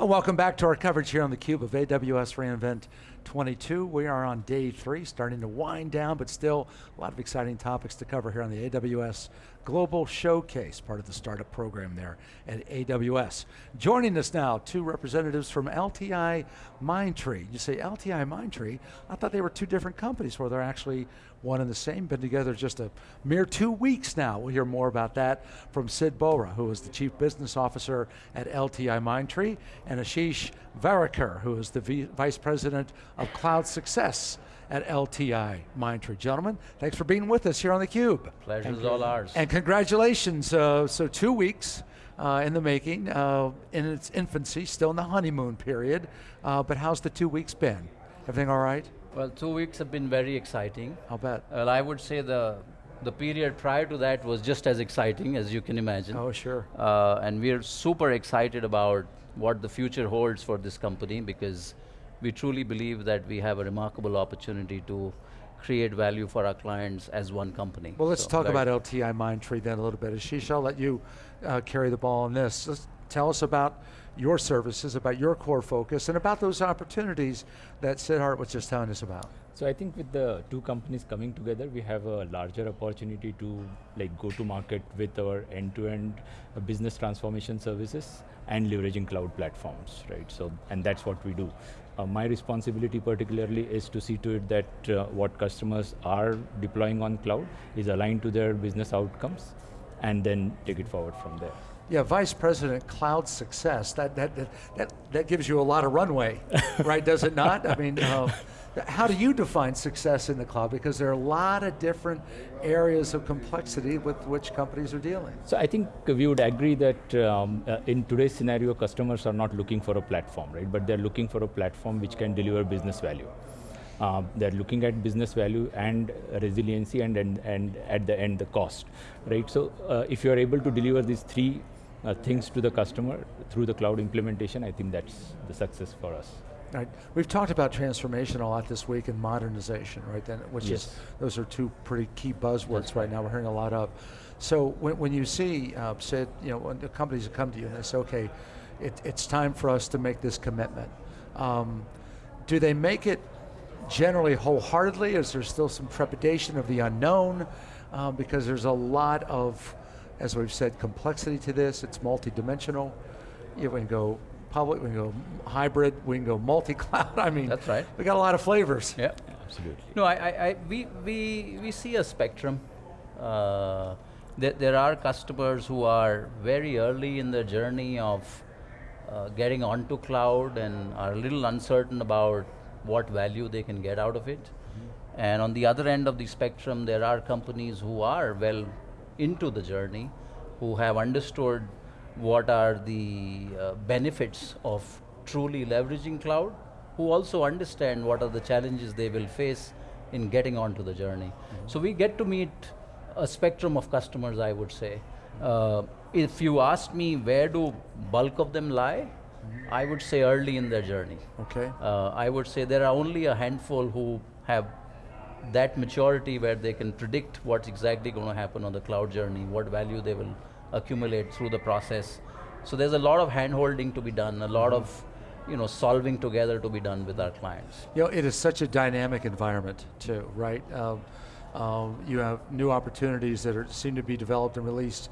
Well, welcome back to our coverage here on theCUBE of AWS reInvent 22. We are on day three, starting to wind down, but still a lot of exciting topics to cover here on the AWS Global Showcase, part of the startup program there at AWS. Joining us now, two representatives from LTI Mindtree. You say LTI Mindtree, I thought they were two different companies where they're actually one and the same, been together just a mere two weeks now. We'll hear more about that from Sid Bohra, who is the Chief Business Officer at LTI Mindtree, and Ashish Varekar, who is the v Vice President of Cloud Success at LTI Mindtree. Gentlemen, thanks for being with us here on theCUBE. Pleasure's all ours. And congratulations, uh, so two weeks, uh, in the making, uh, in its infancy, still in the honeymoon period, uh, but how's the two weeks been? Everything all right? Well, two weeks have been very exciting. I'll bet. Well, I would say the the period prior to that was just as exciting as you can imagine. Oh, sure. Uh, and we're super excited about what the future holds for this company because we truly believe that we have a remarkable opportunity to create value for our clients as one company. Well, let's so talk about LTI Mindtree then a little bit. Ashish, I'll let you uh, carry the ball on this. Let's tell us about your services, about your core focus, and about those opportunities that Siddharth was just telling us about. So I think with the two companies coming together, we have a larger opportunity to like go to market with our end-to-end -end business transformation services and leveraging cloud platforms, right? So, and that's what we do. Uh, my responsibility particularly is to see to it that uh, what customers are deploying on cloud is aligned to their business outcomes and then take it forward from there. Yeah, Vice President Cloud Success, that, that, that, that, that gives you a lot of runway, right, does it not? I mean, uh, how do you define success in the cloud? Because there are a lot of different areas of complexity with which companies are dealing. So I think we would agree that um, uh, in today's scenario, customers are not looking for a platform, right? But they're looking for a platform which can deliver business value. Uh, they're looking at business value and resiliency and, and, and at the end the cost, right? So uh, if you're able to deliver these three uh, things to the customer through the cloud implementation, I think that's the success for us. Right. We've talked about transformation a lot this week and modernization, right? Then, which yes. is those are two pretty key buzzwords right now. We're hearing a lot of. So when, when you see, uh, said, you know, when the companies come to you and they say, okay, it, it's time for us to make this commitment. Um, do they make it generally wholeheartedly? Is there still some trepidation of the unknown? Um, because there's a lot of, as we've said, complexity to this. It's multidimensional. You can go public, we can go hybrid, we can go multi-cloud. I mean, that's right. We got a lot of flavors. Yeah, absolutely. No, I, I, I we, we, we see a spectrum. Uh, there, there are customers who are very early in the journey of uh, getting onto cloud and are a little uncertain about what value they can get out of it. Mm -hmm. And on the other end of the spectrum, there are companies who are well into the journey, who have understood what are the uh, benefits of truly leveraging cloud, who also understand what are the challenges they will face in getting onto the journey. Mm -hmm. So we get to meet a spectrum of customers, I would say. Uh, if you ask me where do bulk of them lie, mm -hmm. I would say early in their journey. Okay. Uh, I would say there are only a handful who have that maturity where they can predict what's exactly going to happen on the cloud journey, what value they will accumulate through the process. So there's a lot of hand-holding to be done, a lot mm -hmm. of you know, solving together to be done with our clients. You know, it is such a dynamic environment too, right? Um, um, you have new opportunities that are, seem to be developed and released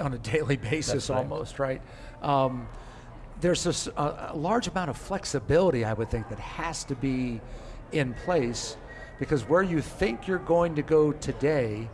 on a daily basis right. almost, right? Um, there's this, a, a large amount of flexibility, I would think, that has to be in place because where you think you're going to go today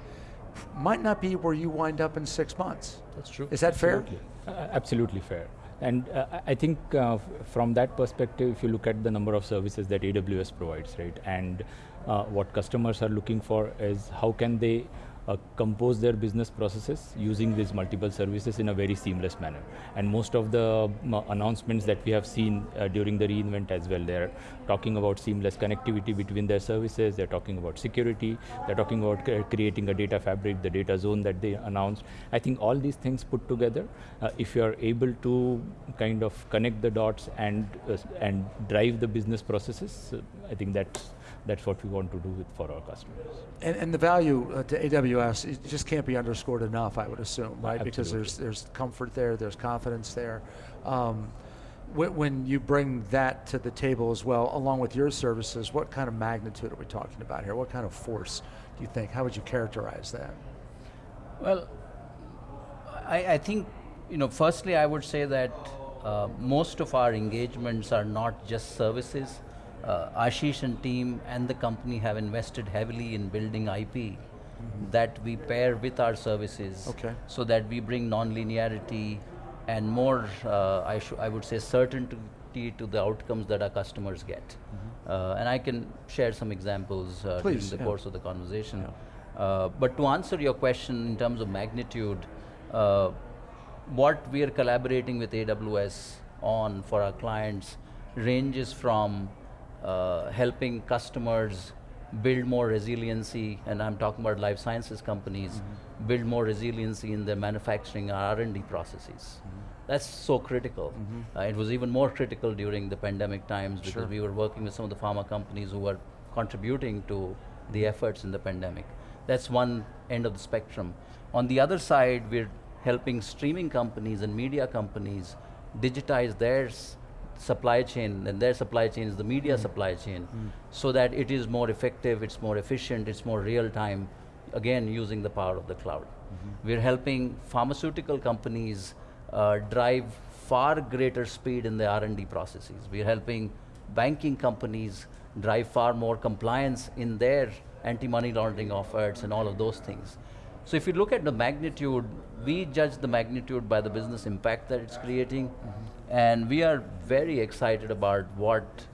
might not be where you wind up in six months. That's true. Is that absolutely. fair? Uh, absolutely fair. And uh, I think uh, from that perspective, if you look at the number of services that AWS provides, right, and uh, what customers are looking for is how can they uh, compose their business processes using these multiple services in a very seamless manner. And most of the um, announcements that we have seen uh, during the reInvent as well, they're talking about seamless connectivity between their services, they're talking about security, they're talking about creating a data fabric, the data zone that they announced. I think all these things put together, uh, if you're able to kind of connect the dots and, uh, and drive the business processes, uh, I think that's that's what we want to do with, for our customers. And, and the value uh, to AWS, it just can't be underscored enough, I would assume, right? Absolutely. Because there's, there's comfort there, there's confidence there. Um, When, when you bring that to the table as well, along with your services, what kind of magnitude are we talking about here? What kind of force do you think? How would you characterize that? Well, I, I think, you know, firstly I would say that uh, most of our engagements are not just services. Uh, Ashish and team and the company have invested heavily in building IP mm -hmm. that we pair with our services okay. so that we bring non-linearity and more, uh, I, I would say, certainty to the outcomes that our customers get. Mm -hmm. and I can share some examples uh, Please, during the yeah. course of the conversation. Yeah. Uh, but to answer your question in terms of magnitude, uh, what we are collaborating with AWS on for our clients ranges from uh, helping customers build more resiliency, and I'm talking about life sciences companies, mm -hmm. build more resiliency in their manufacturing R&D processes. Mm -hmm. That's so critical. Mm -hmm. uh, it was even more critical during the pandemic times because sure. we were working with some of the pharma companies who were contributing to the efforts in the pandemic. That's one end of the spectrum. On the other side, we're helping streaming companies and media companies digitize their supply chain, and their supply chain is the media mm. supply chain, mm. so that it is more effective, it's more efficient, it's more real time, again, using the power of the cloud. Mm -hmm. We're helping pharmaceutical companies uh, drive far greater speed in the R&D processes. We're helping banking companies drive far more compliance in their anti-money laundering efforts and all of those things. So if you look at the magnitude, we judge the magnitude by the business impact that it's creating, mm -hmm. and we are very excited about what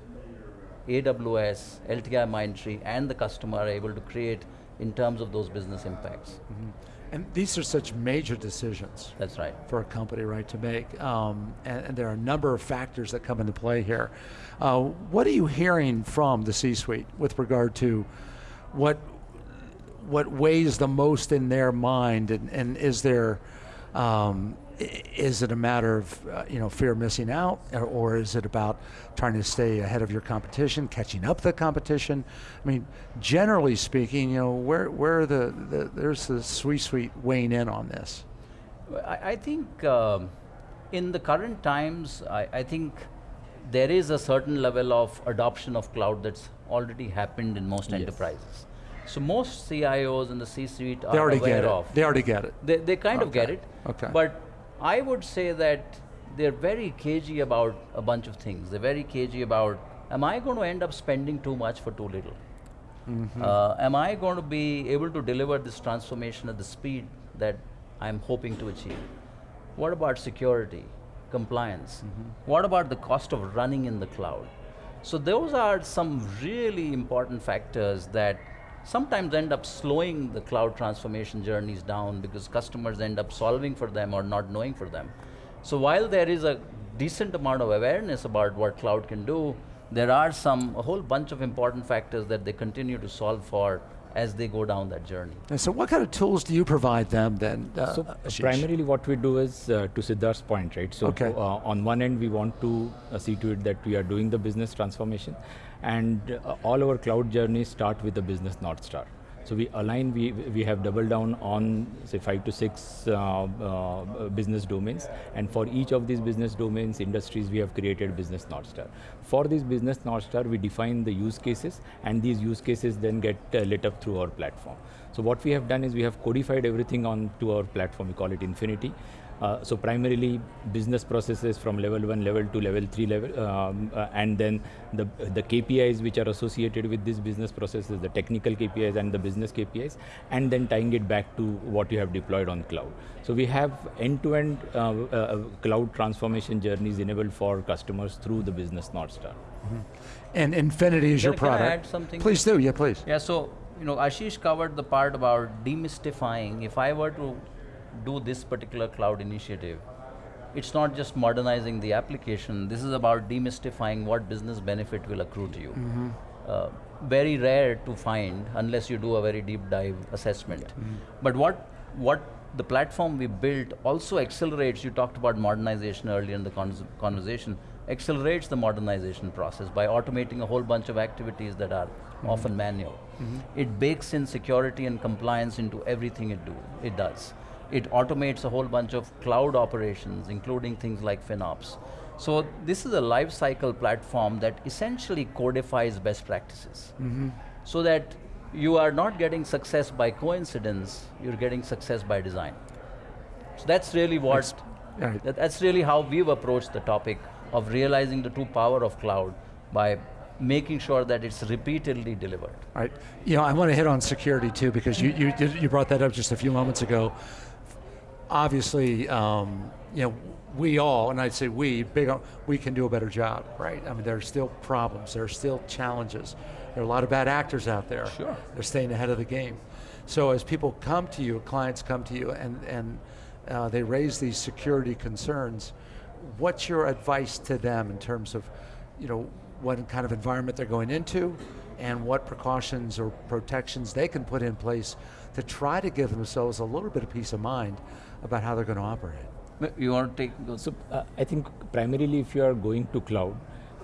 AWS, LTI Mindtree, and the customer are able to create in terms of those business impacts. Mm -hmm. And these are such major decisions. That's right. For a company, right, to make. Um, and, and, there are a number of factors that come into play here. Uh, what are you hearing from the C-suite with regard to what what weighs the most in their mind, and, and is there, um, is it a matter of uh, you know fear of missing out, or, or, is it about trying to stay ahead of your competition, catching up the competition? I mean, generally speaking, you know, where where the, the there's the suite suite weighing in on this. I, I think um, in the current times, I, I think there is a certain level of adoption of cloud that's already happened in most yes. enterprises. So most CIOs in the C-suite are already aware get it. of. They already get it. They, they kind okay. of get it. Okay. But I would say that they're very cagey about a bunch of things. They're very cagey about, am I going to end up spending too much for too little? Mm -hmm. uh, am I going to be able to deliver this transformation at the speed that I'm hoping to achieve? What about security, compliance? Mm -hmm. What about the cost of running in the cloud? So those are some really important factors that sometimes end up slowing the cloud transformation journeys down because customers end up solving for them or not knowing for them. So while there is a decent amount of awareness about what cloud can do, there are some, a whole bunch of important factors that they continue to solve for as they go down that journey. And so what kind of tools do you provide them then? Uh, so primarily what we do is, uh, to Siddharth's point, right? So okay. uh, on one end, we want to uh, see to it that we are doing the business transformation and uh, all our cloud journeys start with the business North Star. So we align, we, we have doubled down on say five to six uh, uh, business domains and for each of these business domains, industries, we have created business North Star. For this business North Star, we define the use cases and these use cases then get uh, lit up through our platform. So what we have done is we have codified everything onto our platform, we call it Infinity. Uh, so primarily business processes from level 1, level 2, level 3 level, um, uh, and then the, the KPIs which are associated with these business processes, the technical KPIs and the business KPIs, and then tying it back to what you have deployed on cloud. So we have end-to-end -end, uh, uh, cloud transformation journeys enabled for customers through the business North Star. Mm -hmm. And Infinity is can, your product. Can I add something? Please do, yeah, please. Yeah, so you know, Ashish covered the part about demystifying. If I were to do this particular cloud initiative, it's not just modernizing the application, this is about demystifying what business benefit will accrue to you. Mm -hmm. uh, very rare to find unless you do a very deep dive assessment. Mm -hmm. But what, what the platform we built also accelerates, you talked about modernization earlier in the con conversation, accelerates the modernization process by automating a whole bunch of activities that are -hmm. often manual. Mm -hmm. It bakes in security and compliance into everything it do. It does. It automates a whole bunch of cloud operations, including things like FinOps. So this is a life cycle platform that essentially codifies best practices. So that you are not getting success by coincidence, you're getting success by design. So that's really what, that- that's really how we've approached the topic of realizing the true power of cloud by making sure that it's repeatedly delivered. All right. You know, I want to hit on security too because you you did, you brought that up just a few moments ago. Obviously, um, you know, we all, and I'd say we, big, we can do a better job, right? I mean, there are still problems, there are still challenges. There are a lot of bad actors out there. Sure. They're staying ahead of the game. So as people come to you, clients come to you, and and uh, they raise these security concerns, what's your advice to them in terms of, you know, what kind of environment they're going into, and what precautions or protections they can put in place to try to give themselves a little bit of peace of mind about how they're going to operate. You want to take those? So uh, I think primarily if you are going to cloud,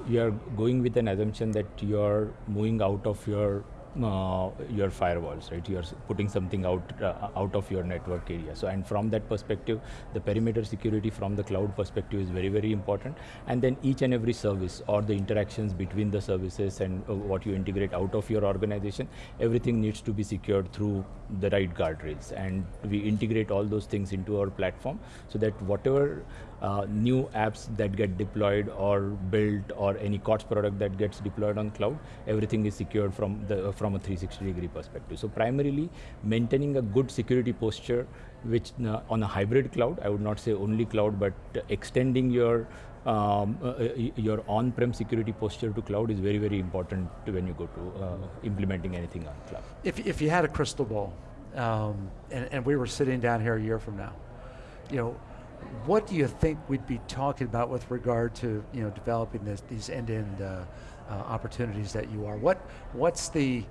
you are going with an assumption that you are moving out of your uh, your firewalls, right? You are putting something out uh, out of your network area. So and from that perspective, the perimeter security from the cloud perspective is very very important. And then each and every service or the interactions between the services and uh, what you integrate out of your organization, everything needs to be secured through the right guardrails. And we integrate all those things into our platform so that whatever uh, new apps that get deployed or built or any COTS product that gets deployed on cloud, everything is secured from the from a 360 degree perspective. So primarily maintaining a good security posture, which uh, on a hybrid cloud, I would not say only cloud, but extending your um, uh, uh, your on-prem security posture to cloud is very very important to when you go to uh, implementing anything on cloud. If, if you had a crystal ball, um, and, and we were sitting down here a year from now, you know, what do you think we'd be talking about with regard to you know developing this, these end-to-end uh, uh, opportunities that you are? What what's the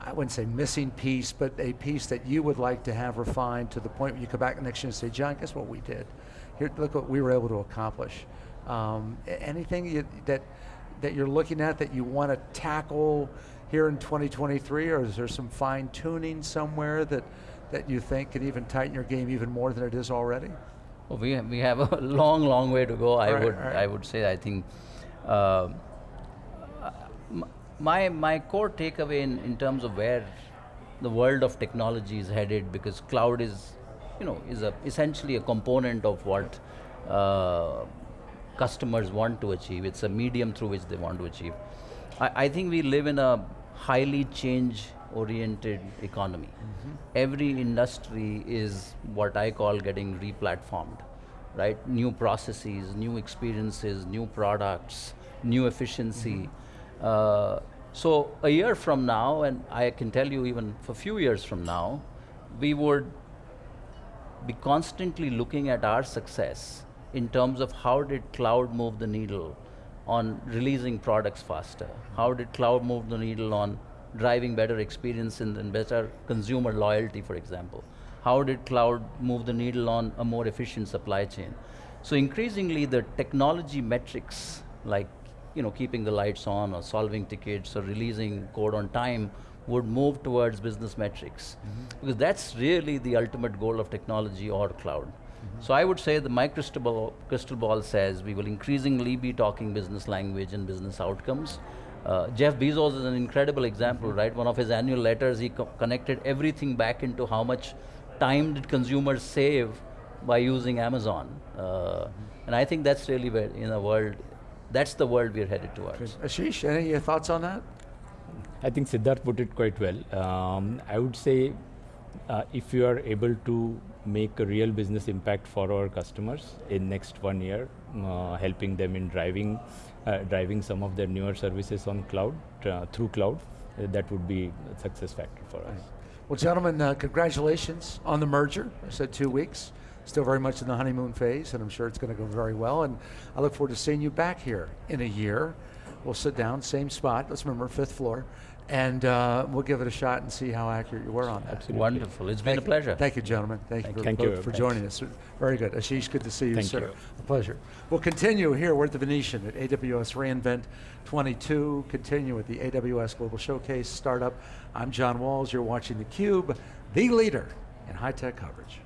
I wouldn't say missing piece, but a piece that you would like to have refined to the point where you come back next year and say, John, guess what we did? Here, look what we were able to accomplish. Um, anything you, that that you're looking at that you want to tackle here in 2023, or is there some fine tuning somewhere that that you think could even tighten your game even more than it is already? Oh, we, we have a long, long way to go. I Right, would right. I would say I think uh, my my core takeaway in, in terms of where the world of technology is headed because cloud is you know is a essentially a component of what uh, customers want to achieve. It's a medium through which they want to achieve. I, I think we live in a highly change oriented economy. Every industry is what I call getting replatformed, right? New processes, new experiences, new products, new efficiency. Uh, so a year from now, and I can tell you even for a few years from now, we would be constantly looking at our success in terms of how did cloud move the needle on releasing products faster? How did cloud move the needle on driving better experience and, and better consumer loyalty, for example? How did cloud move the needle on a more efficient supply chain? So increasingly the technology metrics like you know, keeping the lights on or solving tickets or releasing code on time would move towards business metrics. Mm-hmm. Because that's really the ultimate goal of technology or cloud. Mm-hmm. So I would say the my crystal ball, crystal ball says we will increasingly be talking business language and business outcomes. Uh, Jeff Bezos is an incredible example, right? One of his annual letters, he co- connected everything back into how much time did consumers save by using Amazon. Uh, and I think that's really where, in a world, that's the world we're headed towards. Ashish, any thoughts on that? I think Siddharth put it quite well. Um, I would say uh, if you are able to make a real business impact for our customers in next one year, uh, helping them in driving uh, driving some of their newer services on cloud uh, through cloud, uh, that would be a success factor for us. Well, gentlemen, uh, congratulations on the merger. I said two weeks. Still very much in the honeymoon phase, and I'm sure it's going to go very well. And I look forward to seeing you back here in a year. We'll sit down, same spot. Let's remember fifth floor, and uh, we'll give it a shot and see how accurate you were on that. Absolutely. Wonderful. It's been a Thank- pleasure. Thank you, gentlemen. Thank, you for, Thank you. for joining us. Very good. Ashish, good to see you, Thank sir. you. A pleasure. We'll continue here. We're at the Venetian at AWS reInvent 22. Continue with the AWS Global Showcase Startup. I'm John Walls. You're watching theCUBE, the leader in high-tech coverage.